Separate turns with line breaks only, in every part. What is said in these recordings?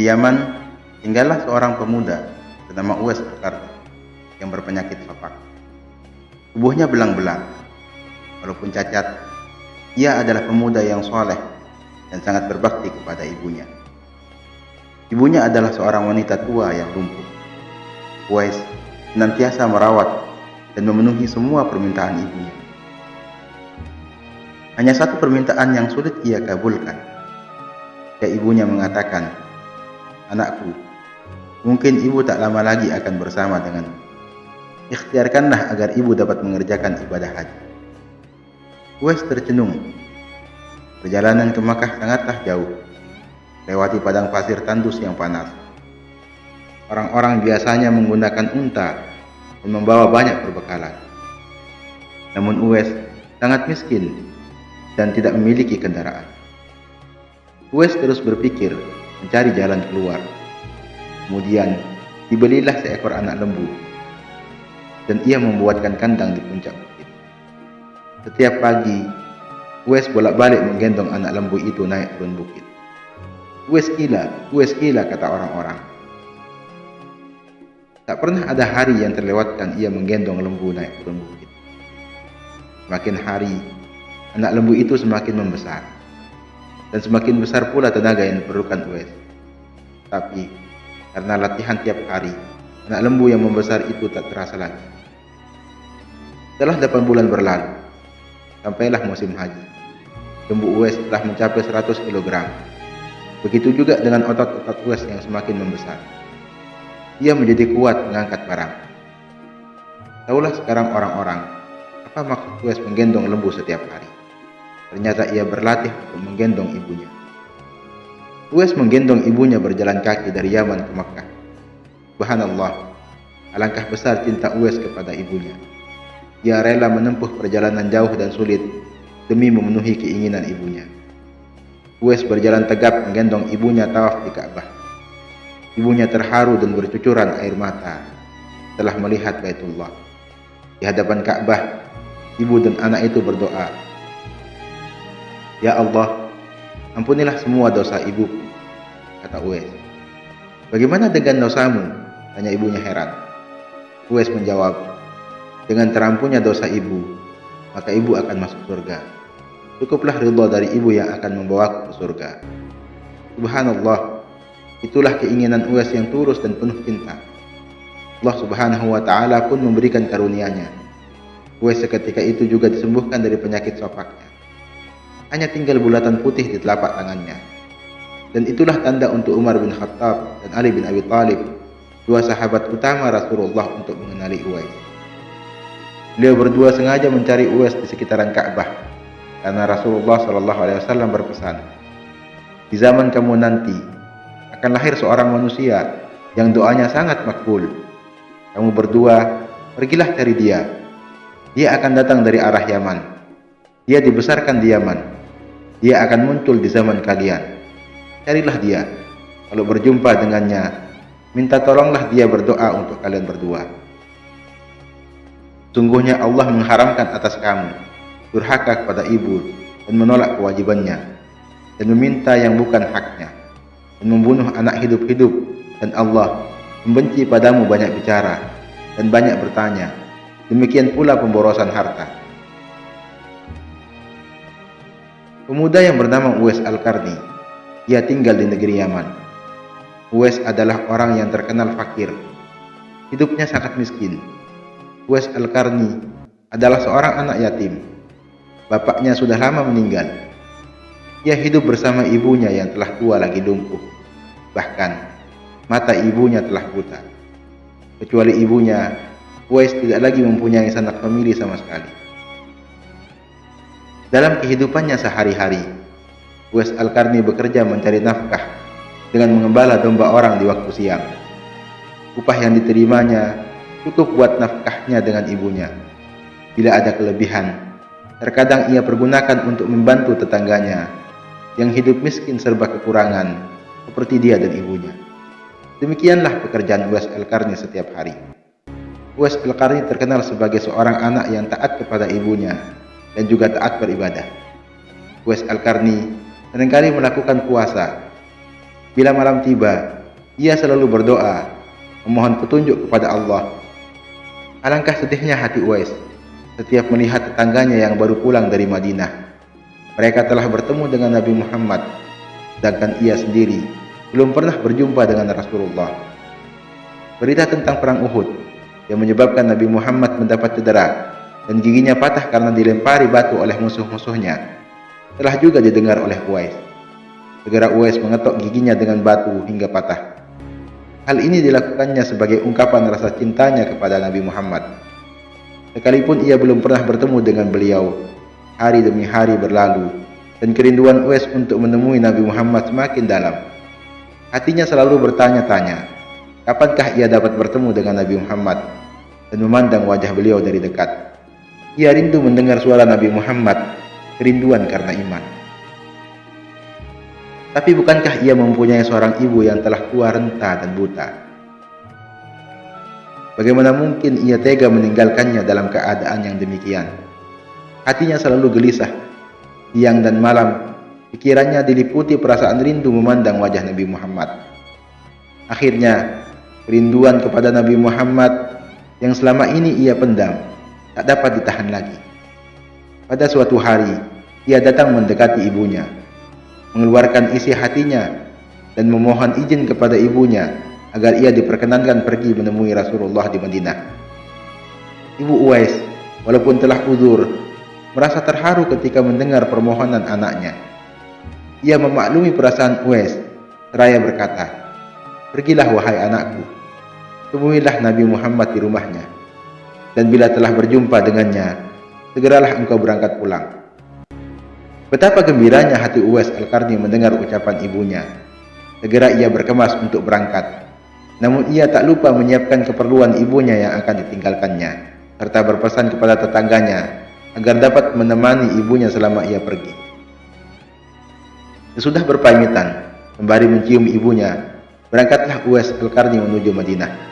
Di Yaman, tinggallah seorang pemuda bernama Uwais al yang berpenyakit sopak. Tubuhnya belang-belang. Walaupun cacat, ia adalah pemuda yang soleh dan sangat berbakti kepada ibunya. Ibunya adalah seorang wanita tua yang lumpuh. Uwais senantiasa merawat dan memenuhi semua permintaan ibunya. Hanya satu permintaan yang sulit ia kabulkan. Ya ibunya mengatakan, Anakku, mungkin ibu tak lama lagi akan bersama denganmu. Ikhtiarkanlah agar ibu dapat mengerjakan ibadah haji. Uwais tercenung. Perjalanan ke Makkah sangatlah jauh. Lewati padang pasir tandus yang panas. Orang-orang biasanya menggunakan unta dan membawa banyak perbekalan. Namun Uwais sangat miskin dan tidak memiliki kendaraan. Uwais terus berpikir mencari jalan keluar. Kemudian dibelilah seekor anak lembu dan ia membuatkan kandang di puncak bukit. Setiap pagi, Uwais bolak-balik menggendong anak lembu itu naik turun bukit. Uwais gila, Uwais gila kata orang-orang. Tak pernah ada hari yang terlewatkan ia menggendong lembu naik turun bukit. Semakin hari, anak lembu itu semakin membesar. Dan semakin besar pula tenaga yang diperlukan Uwais. Tapi, karena latihan tiap hari, anak lembu yang membesar itu tak terasa lagi. Setelah 8 bulan berlalu, sampailah musim haji. Lembu Uwais telah mencapai 100 kg. Begitu juga dengan otot-otot Uwais yang semakin membesar. Ia menjadi kuat mengangkat barang. Taulah sekarang orang-orang, apa maksud Uwais menggendong lembu setiap hari? Ternyata ia berlatih untuk menggendong ibunya. Uwais menggendong ibunya berjalan kaki dari Yaman ke Makkah. Subhanallah, alangkah besar cinta Uwais kepada ibunya. Ia rela menempuh perjalanan jauh dan sulit demi memenuhi keinginan ibunya. Uwais berjalan tegap menggendong ibunya tawaf di Ka'bah. Ibunya terharu dan bercucuran air mata setelah melihat Baitullah. Di hadapan Ka'bah, ibu dan anak itu berdoa, Ya Allah, ampunilah semua dosa ibuku, kata Uwais. Bagaimana dengan dosamu? Tanya ibunya heran. Uwais menjawab, dengan terampunnya dosa ibu, maka ibu akan masuk surga. Cukuplah ridho dari ibu yang akan membawaku ke surga. Subhanallah, itulah keinginan Uwais yang tulus dan penuh cinta. Allah subhanahu wa ta'ala pun memberikan karunia-Nya. Uwais seketika itu juga disembuhkan dari penyakit sopaknya hanya tinggal bulatan putih di telapak tangannya. Dan itulah tanda untuk Umar bin Khattab dan Ali bin Abi Thalib, dua sahabat utama Rasulullah untuk mengenali Uwais. Beliau berdua sengaja mencari Uwais di sekitaran Ka'bah karena Rasulullah Shallallahu Alaihi Wasallam berpesan, di zaman kamu nanti akan lahir seorang manusia yang doanya sangat makbul. Kamu berdua pergilah cari dia. Dia akan datang dari arah Yaman. Dia dibesarkan di Yaman dia akan muncul di zaman kalian. Carilah dia. Kalau berjumpa dengannya, minta tolonglah dia berdoa untuk kalian berdua. Sungguhnya Allah mengharamkan atas kamu durhaka kepada ibu dan menolak kewajibannya dan meminta yang bukan haknya dan membunuh anak hidup-hidup dan Allah membenci padamu banyak bicara dan banyak bertanya. Demikian pula pemborosan harta. Pemuda yang bernama Uwais Al-Karni. Ia tinggal di negeri Yaman. Uwais adalah orang yang terkenal fakir. Hidupnya sangat miskin. Uwais Al-Karni adalah seorang anak yatim. Bapaknya sudah lama meninggal. Ia hidup bersama ibunya yang telah tua lagi lumpuh. Bahkan, mata ibunya telah buta. Kecuali ibunya, Uwais tidak lagi mempunyai sanak famili sama sekali. Dalam kehidupannya sehari-hari, Wes Al-Karni bekerja mencari nafkah dengan mengembala domba orang di waktu siang. Upah yang diterimanya cukup buat nafkahnya dengan ibunya. Bila ada kelebihan, terkadang ia pergunakan untuk membantu tetangganya yang hidup miskin serba kekurangan seperti dia dan ibunya. Demikianlah pekerjaan Wes Al-Karni setiap hari. Wes Al-Karni terkenal sebagai seorang anak yang taat kepada ibunya dan juga taat beribadah. Wes Al-Karni sering kali melakukan puasa. Bila malam tiba, ia selalu berdoa, memohon petunjuk kepada Allah. Alangkah sedihnya hati Uwais setiap melihat tetangganya yang baru pulang dari Madinah. Mereka telah bertemu dengan Nabi Muhammad, sedangkan ia sendiri belum pernah berjumpa dengan Rasulullah. Berita tentang perang Uhud yang menyebabkan Nabi Muhammad mendapat cedera dan giginya patah karena dilempari batu oleh musuh-musuhnya telah juga didengar oleh Uwais. Segera Uwais mengetok giginya dengan batu hingga patah. Hal ini dilakukannya sebagai ungkapan rasa cintanya kepada Nabi Muhammad. Sekalipun ia belum pernah bertemu dengan beliau, hari demi hari berlalu, dan kerinduan Uwais untuk menemui Nabi Muhammad semakin dalam. Hatinya selalu bertanya-tanya, kapankah ia dapat bertemu dengan Nabi Muhammad dan memandang wajah beliau dari dekat. Ia rindu mendengar suara Nabi Muhammad, kerinduan karena iman. Tapi bukankah ia mempunyai seorang ibu yang telah tua renta dan buta? Bagaimana mungkin ia tega meninggalkannya dalam keadaan yang demikian? Hatinya selalu gelisah. Siang dan malam, pikirannya diliputi perasaan rindu memandang wajah Nabi Muhammad. Akhirnya, kerinduan kepada Nabi Muhammad yang selama ini ia pendam, tak dapat ditahan lagi. Pada suatu hari, ia datang mendekati ibunya mengeluarkan isi hatinya dan memohon izin kepada ibunya agar ia diperkenankan pergi menemui Rasulullah di Madinah. Ibu Uwais, walaupun telah uzur, merasa terharu ketika mendengar permohonan anaknya. Ia memaklumi perasaan Uwais, seraya berkata, Pergilah wahai anakku, temuilah Nabi Muhammad di rumahnya, dan bila telah berjumpa dengannya, segeralah engkau berangkat pulang. Betapa gembiranya hati Uwais Al-Karni mendengar ucapan ibunya. Segera ia berkemas untuk berangkat. Namun ia tak lupa menyiapkan keperluan ibunya yang akan ditinggalkannya, serta berpesan kepada tetangganya agar dapat menemani ibunya selama ia pergi. Sesudah berpamitan, sembari mencium ibunya, berangkatlah Uwais Al-Karni menuju Madinah.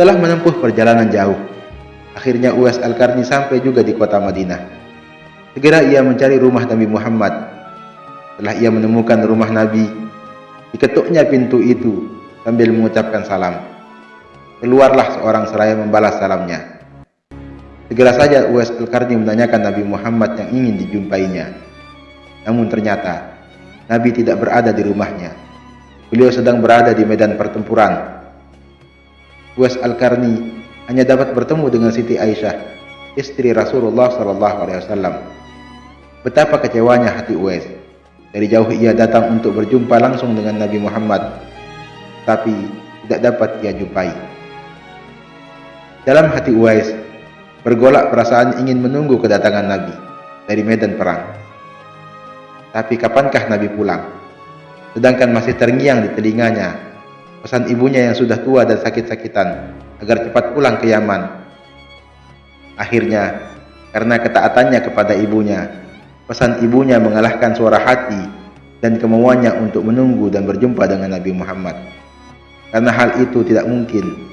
Setelah menempuh perjalanan jauh, akhirnya Uwais Al-Karni sampai juga di kota Madinah. Segera ia mencari rumah Nabi Muhammad. Setelah ia menemukan rumah Nabi, diketuknya pintu itu sambil mengucapkan salam. Keluarlah seorang seraya membalas salamnya. Segera saja Uwais Al-Karni menanyakan Nabi Muhammad yang ingin dijumpainya. Namun ternyata Nabi tidak berada di rumahnya. Beliau sedang berada di medan pertempuran. Uwais Al-Karni hanya dapat bertemu dengan Siti Aisyah, istri Rasulullah SAW. Betapa kecewanya hati Uwais. Dari jauh ia datang untuk berjumpa langsung dengan Nabi Muhammad, tapi tidak dapat ia jumpai. Dalam hati Uwais, bergolak perasaan ingin menunggu kedatangan Nabi dari medan perang. Tapi kapankah Nabi pulang? Sedangkan masih terngiang di telinganya pesan ibunya yang sudah tua dan sakit-sakitan agar cepat pulang ke Yaman. Akhirnya, karena ketaatannya kepada ibunya, Pesan ibunya mengalahkan suara hati dan kemauannya untuk menunggu dan berjumpa dengan Nabi Muhammad. Karena hal itu tidak mungkin.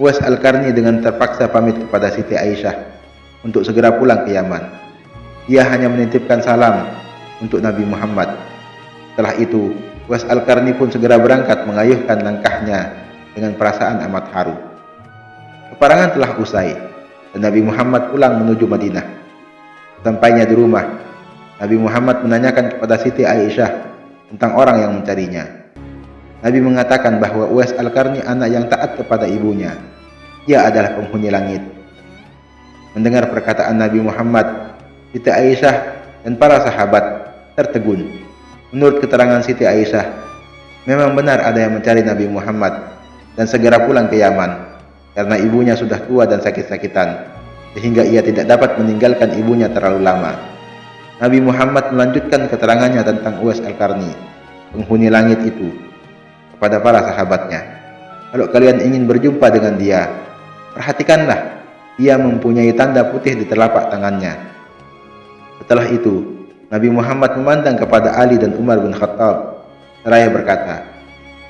Uwais Al-Karni dengan terpaksa pamit kepada Siti Aisyah untuk segera pulang ke Yaman. Dia hanya menitipkan salam untuk Nabi Muhammad. Setelah itu, Uwais Al-Karni pun segera berangkat mengayuhkan langkahnya dengan perasaan amat haru. Peperangan telah usai dan Nabi Muhammad pulang menuju Madinah. Sampainya di rumah, Nabi Muhammad menanyakan kepada Siti Aisyah tentang orang yang mencarinya. Nabi mengatakan bahwa Uwais Al-Karni anak yang taat kepada ibunya. Ia adalah penghuni langit. Mendengar perkataan Nabi Muhammad, Siti Aisyah dan para sahabat tertegun. Menurut keterangan Siti Aisyah, memang benar ada yang mencari Nabi Muhammad dan segera pulang ke Yaman karena ibunya sudah tua dan sakit-sakitan sehingga ia tidak dapat meninggalkan ibunya terlalu lama. Nabi Muhammad melanjutkan keterangannya tentang Uwais Al-Karni, penghuni langit itu, kepada para sahabatnya. Kalau kalian ingin berjumpa dengan dia, perhatikanlah, ia mempunyai tanda putih di telapak tangannya. Setelah itu, Nabi Muhammad memandang kepada Ali dan Umar bin Khattab, seraya berkata,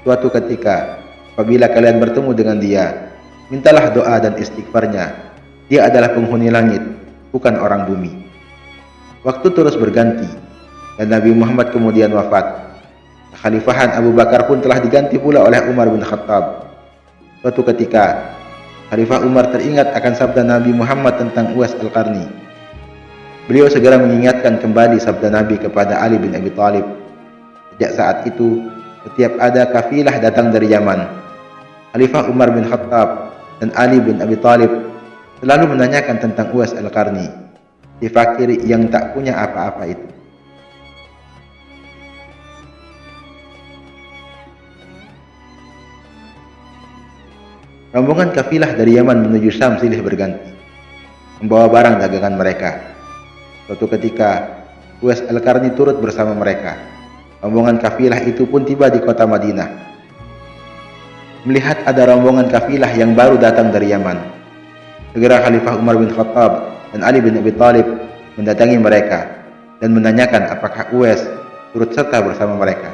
Suatu ketika, apabila kalian bertemu dengan dia, mintalah doa dan istighfarnya dia adalah penghuni langit, bukan orang bumi. Waktu terus berganti. dan Nabi Muhammad kemudian wafat. Khalifahan Abu Bakar pun telah diganti pula oleh Umar bin Khattab. Suatu ketika, Khalifah Umar teringat akan sabda Nabi Muhammad tentang Uwais Al-Qarni. Beliau segera mengingatkan kembali sabda Nabi kepada Ali bin Abi Thalib. Sejak saat itu, setiap ada kafilah datang dari Yaman, Khalifah Umar bin Khattab dan Ali bin Abi Thalib selalu menanyakan tentang Uwais Al-Qarni, si fakir yang tak punya apa-apa itu. Rombongan kafilah dari Yaman menuju Syam silih berganti, membawa barang dagangan mereka. Suatu ketika, Uwais Al-Karni turut bersama mereka. Rombongan kafilah itu pun tiba di kota Madinah. Melihat ada rombongan kafilah yang baru datang dari Yaman. Segera Khalifah Umar bin Khattab dan Ali bin Abi Thalib mendatangi mereka dan menanyakan apakah Uwais turut serta bersama mereka.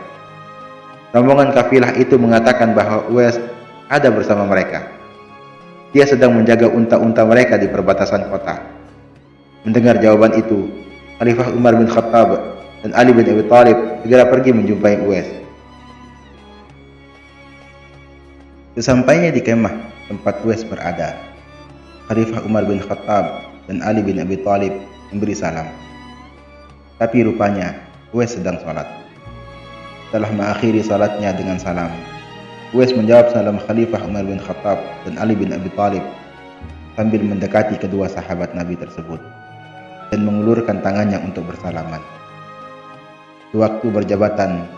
Rombongan kafilah itu mengatakan bahwa Uwais ada bersama mereka. Dia sedang menjaga unta-unta mereka di perbatasan kota. Mendengar jawaban itu, Khalifah Umar bin Khattab dan Ali bin Abi Thalib segera pergi menjumpai Uwais. Sesampainya di kemah tempat Uwais berada, Khalifah Umar bin Khattab dan Ali bin Abi Thalib memberi salam. Tapi rupanya Uwais sedang sholat. Setelah mengakhiri salatnya dengan salam, Uwais menjawab salam Khalifah Umar bin Khattab dan Ali bin Abi Thalib sambil mendekati kedua sahabat Nabi tersebut dan mengulurkan tangannya untuk bersalaman. Di waktu berjabatan,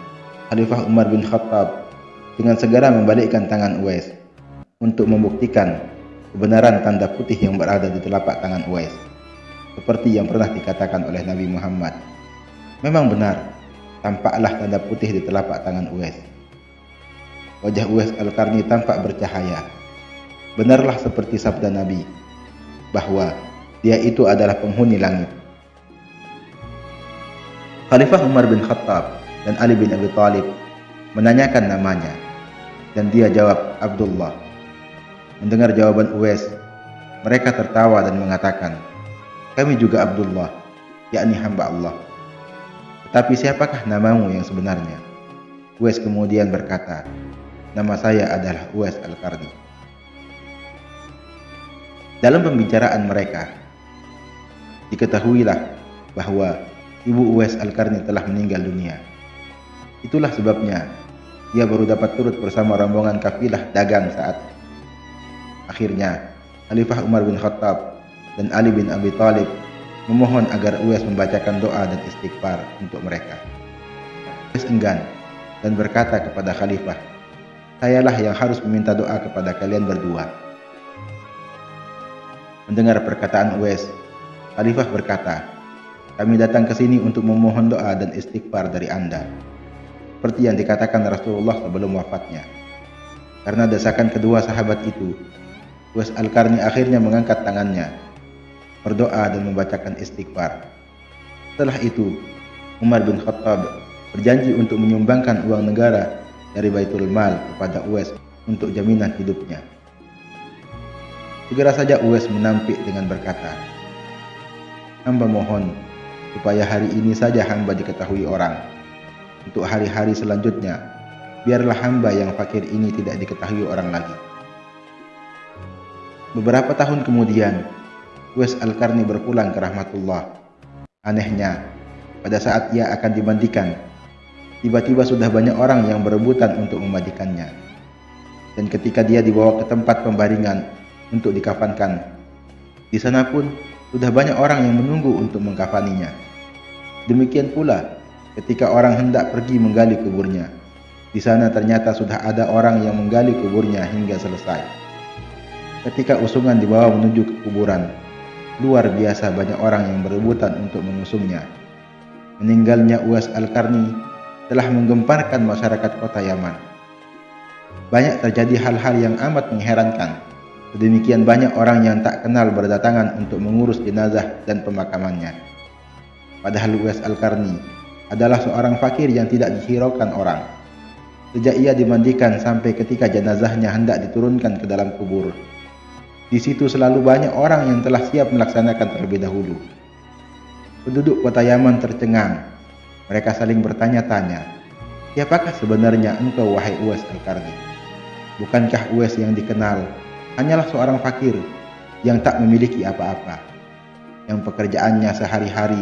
Khalifah Umar bin Khattab dengan segera membalikkan tangan Uwais untuk membuktikan kebenaran tanda putih yang berada di telapak tangan Uwais seperti yang pernah dikatakan oleh Nabi Muhammad. Memang benar, tampaklah tanda putih di telapak tangan Uwais. Wajah Uwais Al-Karni tampak bercahaya. Benarlah seperti sabda Nabi, bahwa dia itu adalah penghuni langit. Khalifah Umar bin Khattab dan Ali bin Abi Thalib menanyakan namanya, dan dia jawab Abdullah. Mendengar jawaban Uwais, mereka tertawa dan mengatakan, kami juga Abdullah, yakni hamba Allah. Tetapi siapakah namamu yang sebenarnya? Uwais kemudian berkata, Nama saya adalah Uwais Al-Karni. Dalam pembicaraan mereka, diketahuilah bahwa ibu Uwais Al-Karni telah meninggal dunia. Itulah sebabnya ia baru dapat turut bersama rombongan kafilah dagang saat akhirnya Khalifah Umar bin Khattab dan Ali bin Abi Thalib memohon agar Uwais membacakan doa dan istighfar untuk mereka. Uwais enggan dan berkata kepada Khalifah, sayalah yang harus meminta doa kepada kalian berdua. Mendengar perkataan Uwais, Khalifah berkata, kami datang ke sini untuk memohon doa dan istighfar dari anda. Seperti yang dikatakan Rasulullah sebelum wafatnya. Karena desakan kedua sahabat itu, Uwais Al-Karni akhirnya mengangkat tangannya, berdoa dan membacakan istighfar. Setelah itu, Umar bin Khattab berjanji untuk menyumbangkan uang negara dari Baitul Mal kepada Uwais untuk jaminan hidupnya. Segera saja Uwais menampik dengan berkata, Hamba mohon supaya hari ini saja hamba diketahui orang. Untuk hari-hari selanjutnya, biarlah hamba yang fakir ini tidak diketahui orang lagi. Beberapa tahun kemudian, Uwais Al-Karni berpulang ke rahmatullah. Anehnya, pada saat ia akan dimandikan, Tiba-tiba sudah banyak orang yang berebutan untuk memandikannya. Dan ketika dia dibawa ke tempat pembaringan untuk dikafankan, di sana pun sudah banyak orang yang menunggu untuk mengkafaninya. Demikian pula ketika orang hendak pergi menggali kuburnya. Di sana ternyata sudah ada orang yang menggali kuburnya hingga selesai. Ketika usungan dibawa menuju ke kuburan, luar biasa banyak orang yang berebutan untuk mengusungnya. Meninggalnya Uwais Al-Karni telah menggemparkan masyarakat kota Yaman. Banyak terjadi hal-hal yang amat mengherankan. Sedemikian banyak orang yang tak kenal berdatangan untuk mengurus jenazah dan pemakamannya. Padahal Uwais Al-Karni adalah seorang fakir yang tidak dihiraukan orang. Sejak ia dimandikan sampai ketika jenazahnya hendak diturunkan ke dalam kubur. Di situ selalu banyak orang yang telah siap melaksanakan terlebih dahulu. Penduduk kota Yaman tercengang Mereka saling bertanya-tanya, siapakah sebenarnya engkau wahai Uwais Al-Karni? Bukankah Uwais yang dikenal hanyalah seorang fakir yang tak memiliki apa-apa, yang pekerjaannya sehari-hari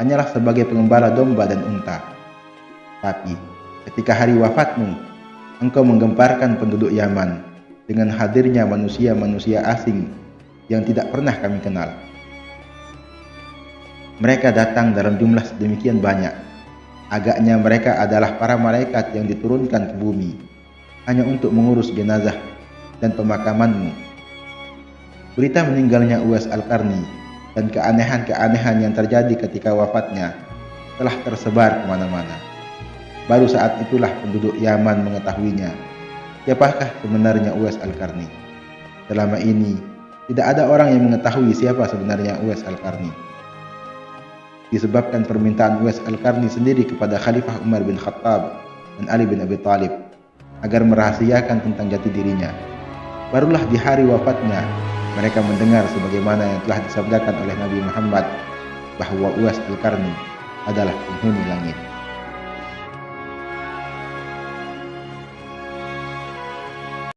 hanyalah sebagai pengembala domba dan unta. Tapi ketika hari wafatmu, engkau menggemparkan penduduk Yaman dengan hadirnya manusia-manusia asing yang tidak pernah kami kenal. Mereka datang dalam jumlah sedemikian banyak. Agaknya mereka adalah para malaikat yang diturunkan ke bumi hanya untuk mengurus jenazah dan pemakamanmu. Berita meninggalnya Uwais Al-Karni dan keanehan-keanehan yang terjadi ketika wafatnya telah tersebar ke mana-mana. Baru saat itulah penduduk Yaman mengetahuinya. Siapakah sebenarnya Uwais Al-Karni? Selama ini tidak ada orang yang mengetahui siapa sebenarnya Uwais Al-Qarni. Disebabkan permintaan Uwais Al-Qarni sendiri kepada Khalifah Umar bin Khattab dan Ali bin Abi Thalib agar merahasiakan tentang jati dirinya. Barulah di hari wafatnya mereka mendengar sebagaimana yang telah disabdakan oleh Nabi Muhammad bahwa Uwais Al-Qarni adalah penghuni langit.